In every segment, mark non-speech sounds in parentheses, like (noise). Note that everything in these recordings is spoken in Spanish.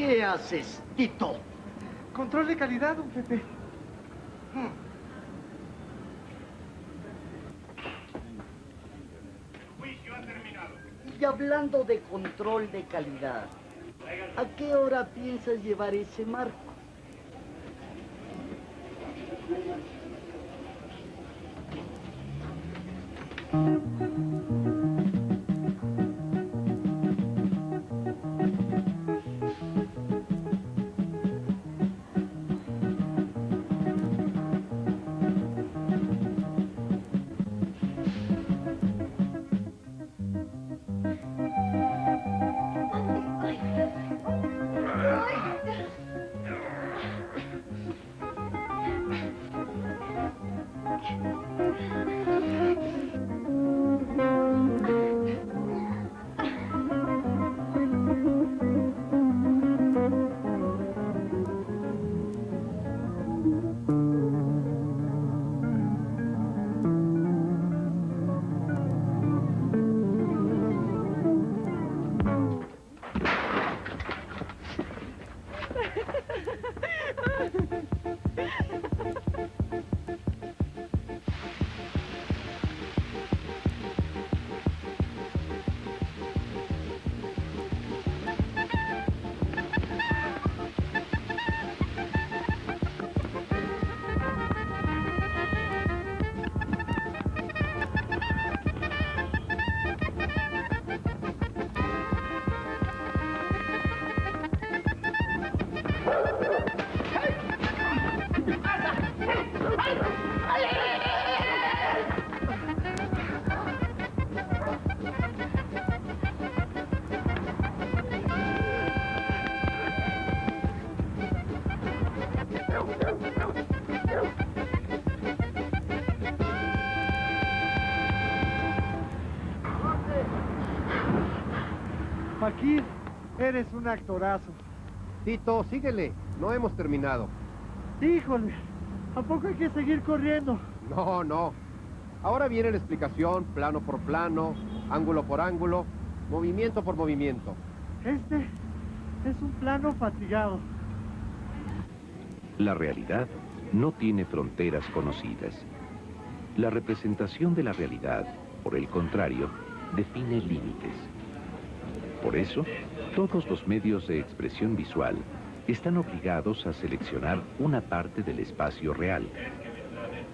¿Qué haces, Tito? Control de calidad, don Pepe. Hmm. Y hablando de control de calidad, ¿a qué hora piensas llevar ese marco? ハハハハ! Paquín, eres un actorazo. Tito, síguele. No hemos terminado. Híjole, ¿a poco hay que seguir corriendo? No, no. Ahora viene la explicación, plano por plano, ángulo por ángulo, movimiento por movimiento. Este es un plano fatigado. La realidad no tiene fronteras conocidas. La representación de la realidad, por el contrario, define límites. Por eso, todos los medios de expresión visual están obligados a seleccionar una parte del espacio real.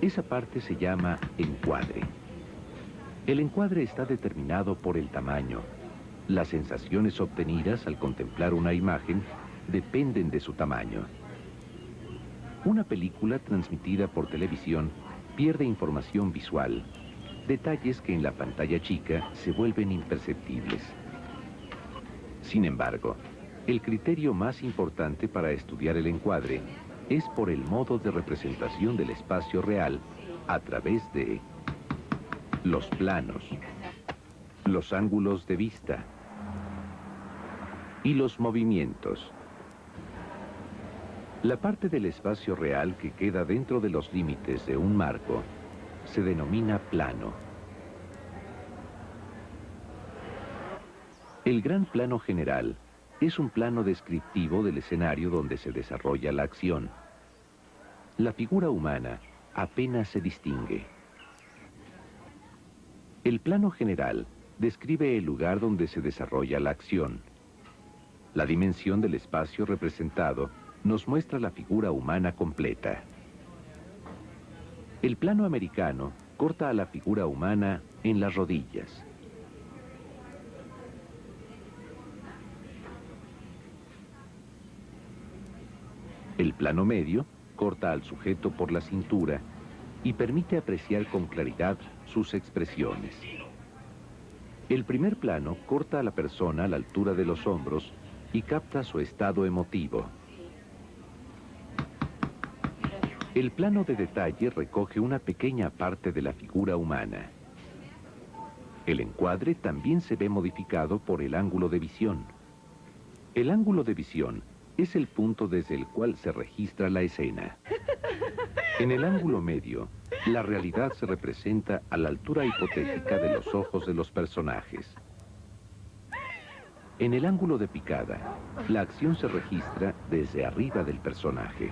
Esa parte se llama encuadre. El encuadre está determinado por el tamaño. Las sensaciones obtenidas al contemplar una imagen dependen de su tamaño. Una película transmitida por televisión pierde información visual, detalles que en la pantalla chica se vuelven imperceptibles. Sin embargo, el criterio más importante para estudiar el encuadre es por el modo de representación del espacio real a través de los planos, los ángulos de vista y los movimientos. La parte del espacio real que queda dentro de los límites de un marco se denomina plano. El gran plano general es un plano descriptivo del escenario donde se desarrolla la acción. La figura humana apenas se distingue. El plano general describe el lugar donde se desarrolla la acción. La dimensión del espacio representado nos muestra la figura humana completa. El plano americano corta a la figura humana en las rodillas. El plano medio corta al sujeto por la cintura y permite apreciar con claridad sus expresiones. El primer plano corta a la persona a la altura de los hombros y capta su estado emotivo. El plano de detalle recoge una pequeña parte de la figura humana. El encuadre también se ve modificado por el ángulo de visión. El ángulo de visión es el punto desde el cual se registra la escena. (laughs) En el ángulo medio, la realidad se representa a la altura hipotética de los ojos de los personajes. En el ángulo de picada, la acción se registra desde arriba del personaje.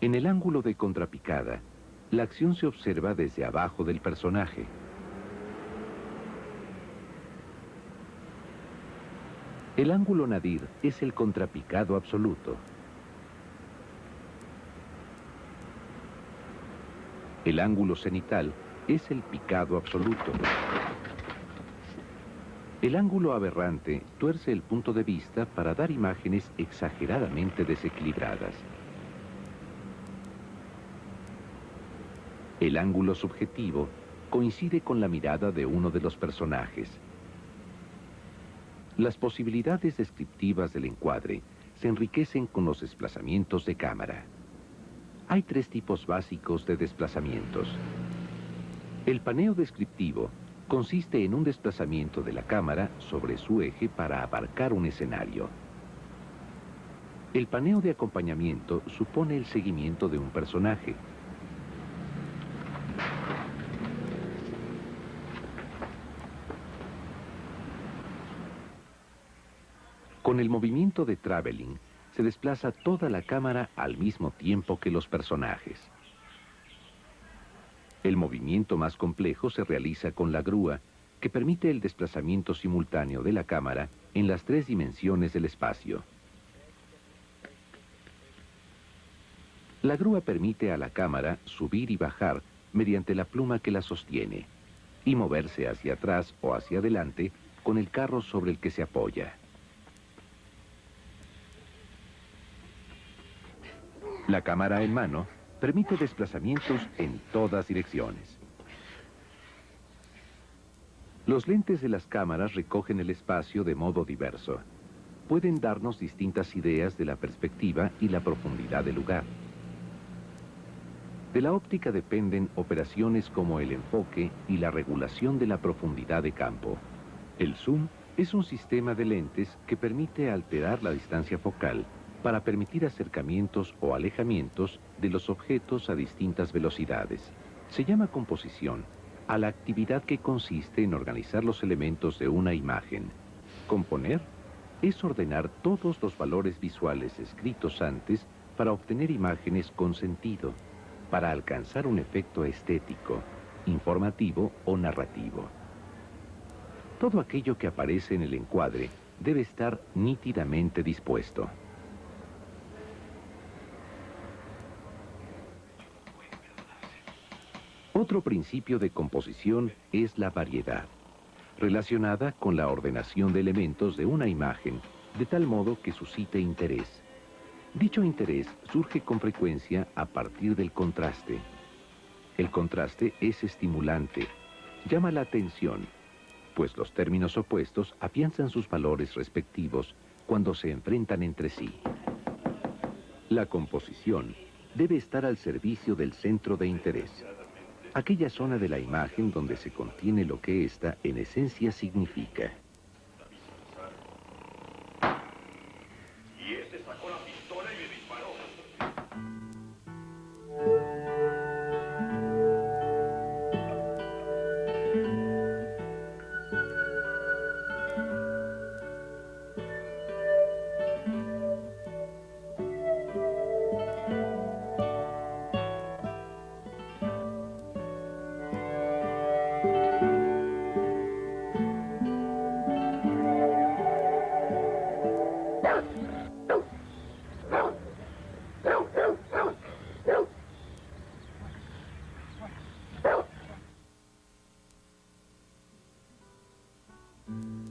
En el ángulo de contrapicada, la acción se observa desde abajo del personaje. El ángulo nadir es el contrapicado absoluto. El ángulo cenital es el picado absoluto. El ángulo aberrante tuerce el punto de vista para dar imágenes exageradamente desequilibradas. El ángulo subjetivo coincide con la mirada de uno de los personajes. Las posibilidades descriptivas del encuadre se enriquecen con los desplazamientos de cámara. Hay tres tipos básicos de desplazamientos. El paneo descriptivo consiste en un desplazamiento de la cámara sobre su eje para abarcar un escenario. El paneo de acompañamiento supone el seguimiento de un personaje. Con el movimiento de traveling, se desplaza toda la cámara al mismo tiempo que los personajes. El movimiento más complejo se realiza con la grúa, que permite el desplazamiento simultáneo de la cámara en las tres dimensiones del espacio. La grúa permite a la cámara subir y bajar mediante la pluma que la sostiene y moverse hacia atrás o hacia adelante con el carro sobre el que se apoya. La cámara en mano permite desplazamientos en todas direcciones. Los lentes de las cámaras recogen el espacio de modo diverso. Pueden darnos distintas ideas de la perspectiva y la profundidad del lugar. De la óptica dependen operaciones como el enfoque y la regulación de la profundidad de campo. El zoom es un sistema de lentes que permite alterar la distancia focal para permitir acercamientos o alejamientos de los objetos a distintas velocidades. Se llama composición a la actividad que consiste en organizar los elementos de una imagen. Componer es ordenar todos los valores visuales escritos antes para obtener imágenes con sentido, para alcanzar un efecto estético, informativo o narrativo. Todo aquello que aparece en el encuadre debe estar nítidamente dispuesto. Otro principio de composición es la variedad, relacionada con la ordenación de elementos de una imagen, de tal modo que suscite interés. Dicho interés surge con frecuencia a partir del contraste. El contraste es estimulante, llama la atención, pues los términos opuestos afianzan sus valores respectivos cuando se enfrentan entre sí. La composición debe estar al servicio del centro de interés aquella zona de la imagen donde se contiene lo que ésta en esencia significa. Mm-hmm.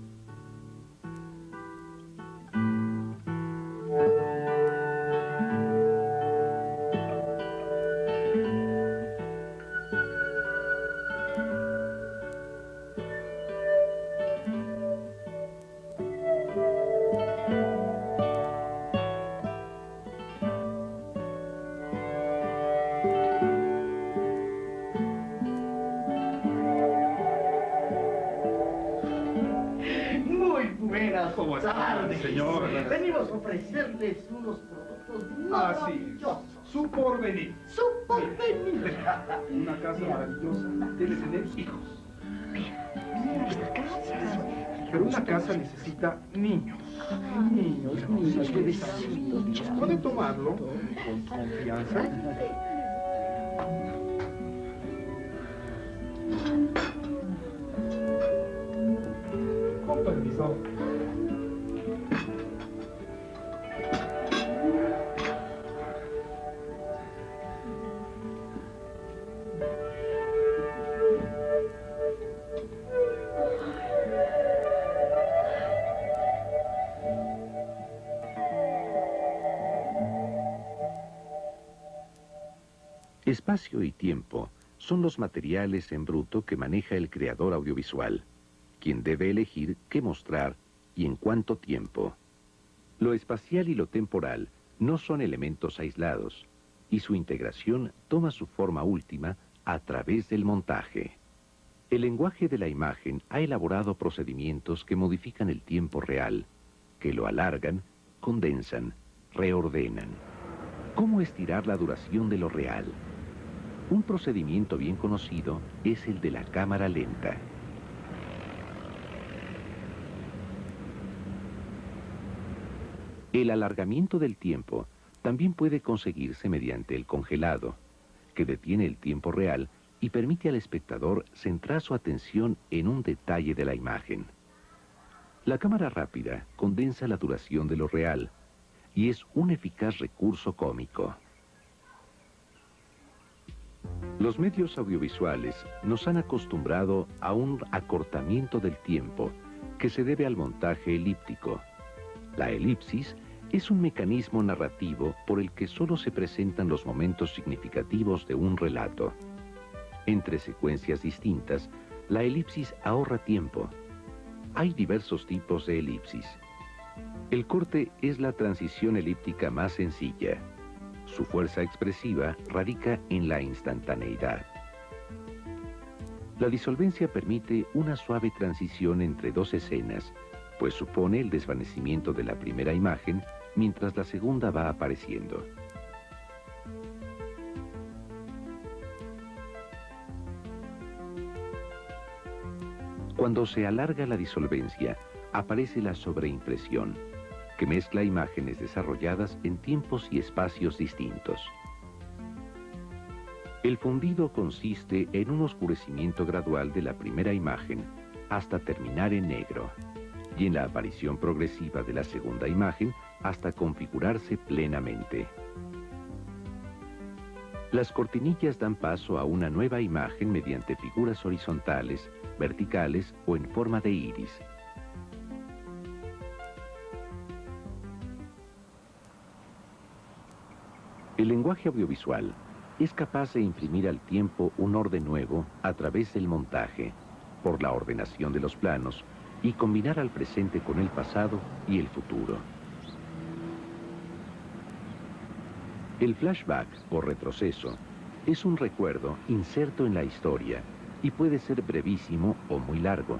Señor. Venimos a ofrecerles unos productos Ah, sí. Su porvenir. Su porvenir. (laughs) Una casa maravillosa. Debe tener hijos. Mira. Pero una casa necesita niños. Niños, niños, bebecitos. Puede tomarlo con confianza. Con permiso. Espacio y tiempo son los materiales en bruto que maneja el creador audiovisual, quien debe elegir qué mostrar y en cuánto tiempo. Lo espacial y lo temporal no son elementos aislados, y su integración toma su forma última a través del montaje. El lenguaje de la imagen ha elaborado procedimientos que modifican el tiempo real, que lo alargan, condensan, reordenan. ¿Cómo estirar la duración de lo real? Un procedimiento bien conocido es el de la cámara lenta. El alargamiento del tiempo también puede conseguirse mediante el congelado, que detiene el tiempo real y permite al espectador centrar su atención en un detalle de la imagen. La cámara rápida condensa la duración de lo real y es un eficaz recurso cómico. Los medios audiovisuales nos han acostumbrado a un acortamiento del tiempo que se debe al montaje elíptico. La elipsis es un mecanismo narrativo por el que solo se presentan los momentos significativos de un relato. Entre secuencias distintas, la elipsis ahorra tiempo. Hay diversos tipos de elipsis. El corte es la transición elíptica más sencilla. Su fuerza expresiva radica en la instantaneidad. La disolvencia permite una suave transición entre dos escenas, pues supone el desvanecimiento de la primera imagen mientras la segunda va apareciendo. Cuando se alarga la disolvencia, aparece la sobreimpresión, que mezcla imágenes desarrolladas en tiempos y espacios distintos. El fundido consiste en un oscurecimiento gradual de la primera imagen hasta terminar en negro y en la aparición progresiva de la segunda imagen hasta configurarse plenamente. Las cortinillas dan paso a una nueva imagen mediante figuras horizontales, verticales o en forma de iris. El lenguaje audiovisual es capaz de imprimir al tiempo un orden nuevo a través del montaje, por la ordenación de los planos, y combinar al presente con el pasado y el futuro. El flashback o retroceso es un recuerdo inserto en la historia y puede ser brevísimo o muy largo.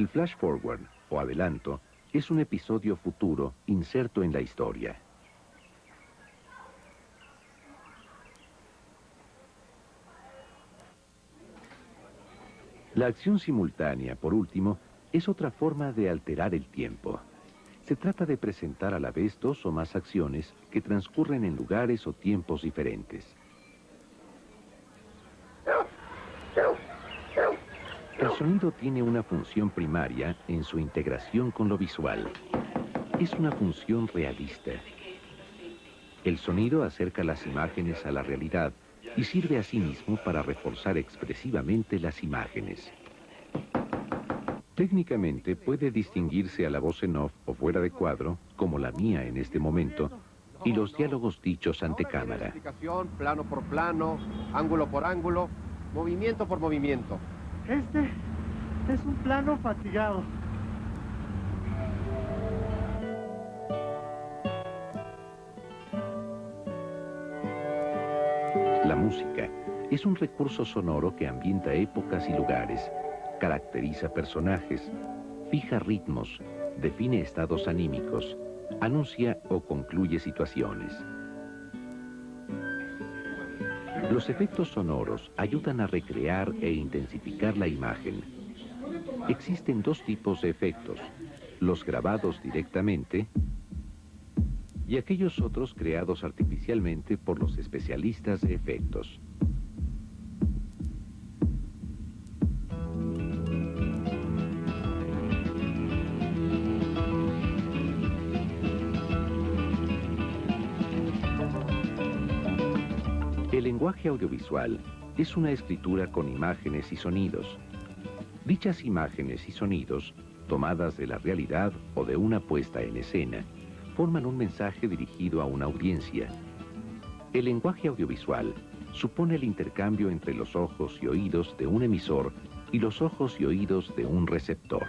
El flash forward o adelanto es un episodio futuro inserto en la historia. La acción simultánea, por último, es otra forma de alterar el tiempo. Se trata de presentar a la vez dos o más acciones que transcurren en lugares o tiempos diferentes. El sonido tiene una función primaria en su integración con lo visual. Es una función realista. El sonido acerca las imágenes a la realidad y sirve asimismo para reforzar expresivamente las imágenes. Técnicamente puede distinguirse a la voz en off o fuera de cuadro, como la mía en este momento, y los diálogos dichos ante cámara. plano por plano, ángulo por ángulo, movimiento por movimiento. Este es un plano fatigado. La música es un recurso sonoro que ambienta épocas y lugares, caracteriza personajes, fija ritmos, define estados anímicos, anuncia o concluye situaciones. Los efectos sonoros ayudan a recrear e intensificar la imagen. Existen dos tipos de efectos, los grabados directamente y aquellos otros creados artificialmente por los especialistas de efectos. El lenguaje audiovisual es una escritura con imágenes y sonidos. Dichas imágenes y sonidos, tomadas de la realidad o de una puesta en escena, forman un mensaje dirigido a una audiencia. El lenguaje audiovisual supone el intercambio entre los ojos y oídos de un emisor y los ojos y oídos de un receptor.